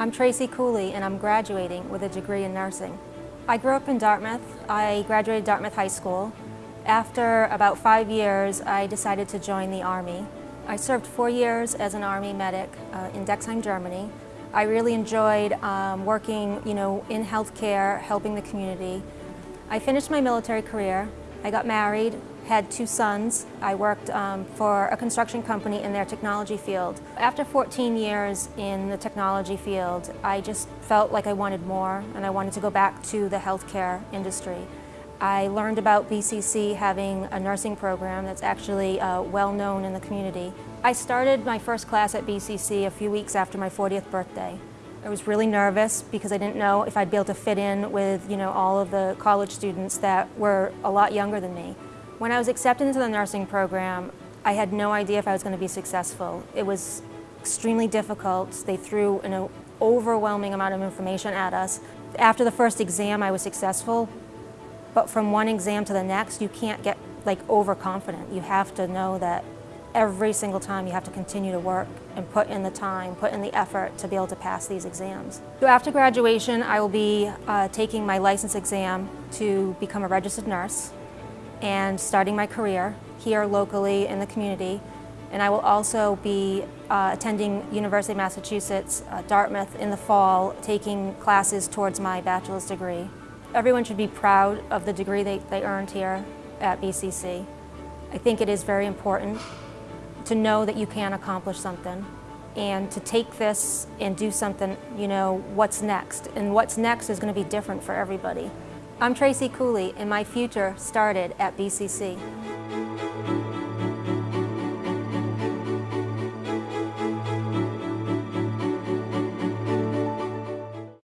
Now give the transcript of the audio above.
I'm Tracy Cooley and I'm graduating with a degree in nursing. I grew up in Dartmouth. I graduated Dartmouth High School. After about five years, I decided to join the Army. I served four years as an Army medic uh, in Dexheim, Germany. I really enjoyed um, working you know, in healthcare, helping the community. I finished my military career. I got married, had two sons. I worked um, for a construction company in their technology field. After 14 years in the technology field, I just felt like I wanted more and I wanted to go back to the healthcare industry. I learned about BCC having a nursing program that's actually uh, well known in the community. I started my first class at BCC a few weeks after my 40th birthday. I was really nervous because I didn't know if I'd be able to fit in with you know, all of the college students that were a lot younger than me. When I was accepted into the nursing program, I had no idea if I was going to be successful. It was extremely difficult. They threw an overwhelming amount of information at us. After the first exam, I was successful, but from one exam to the next, you can't get like overconfident. You have to know that every single time you have to continue to work and put in the time, put in the effort to be able to pass these exams. So after graduation, I will be uh, taking my license exam to become a registered nurse and starting my career here locally in the community. And I will also be uh, attending University of Massachusetts, uh, Dartmouth in the fall, taking classes towards my bachelor's degree. Everyone should be proud of the degree they, they earned here at BCC. I think it is very important to know that you can accomplish something and to take this and do something, you know, what's next. And what's next is going to be different for everybody. I'm Tracy Cooley and my future started at BCC.